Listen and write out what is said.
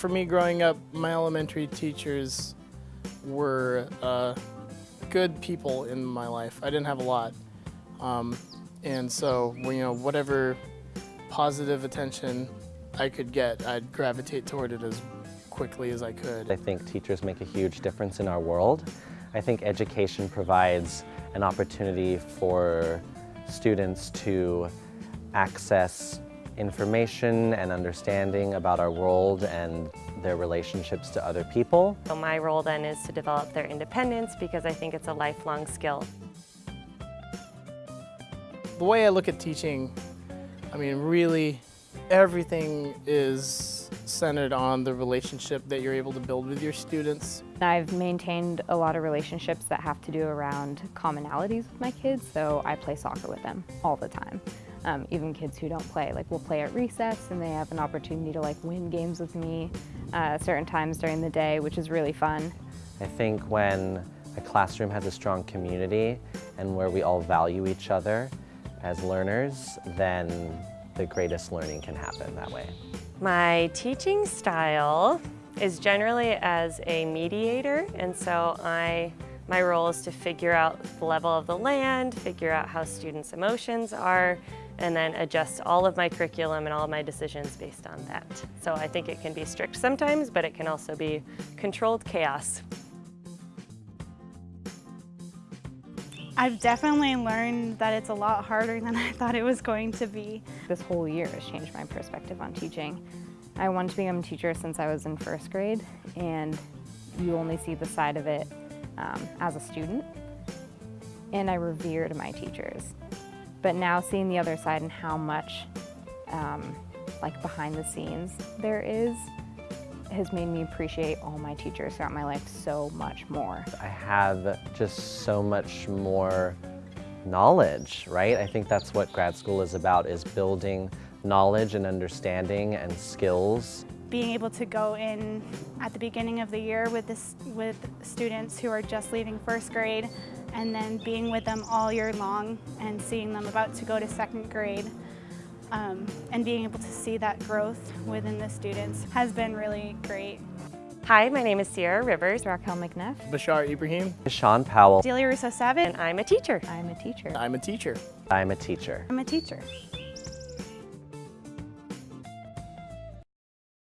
For me growing up, my elementary teachers were uh, good people in my life. I didn't have a lot. Um, and so, you know, whatever positive attention I could get, I'd gravitate toward it as quickly as I could. I think teachers make a huge difference in our world. I think education provides an opportunity for students to access information and understanding about our world and their relationships to other people. So my role then is to develop their independence because I think it's a lifelong skill. The way I look at teaching, I mean, really, everything is centered on the relationship that you're able to build with your students. I've maintained a lot of relationships that have to do around commonalities with my kids, so I play soccer with them all the time. Um, even kids who don't play, like we'll play at recess and they have an opportunity to like win games with me uh, certain times during the day, which is really fun. I think when a classroom has a strong community and where we all value each other as learners, then the greatest learning can happen that way. My teaching style is generally as a mediator, and so I, my role is to figure out the level of the land, figure out how students' emotions are, and then adjust all of my curriculum and all of my decisions based on that. So I think it can be strict sometimes, but it can also be controlled chaos. I've definitely learned that it's a lot harder than I thought it was going to be. This whole year has changed my perspective on teaching. I wanted to become a teacher since I was in first grade, and you only see the side of it um, as a student. And I revered my teachers. But now seeing the other side and how much um, like behind the scenes there is, has made me appreciate all my teachers throughout my life so much more. I have just so much more knowledge, right? I think that's what grad school is about, is building knowledge and understanding and skills. Being able to go in at the beginning of the year with, this, with students who are just leaving first grade and then being with them all year long and seeing them about to go to second grade um, and being able to see that growth within the students has been really great. Hi, my name is Sierra Rivers, Raquel McNeff. Bashar Ibrahim, Sean Powell, Delia Russo Savage. and I'm a teacher. I'm a teacher. I'm a teacher. I'm a teacher. I'm a teacher.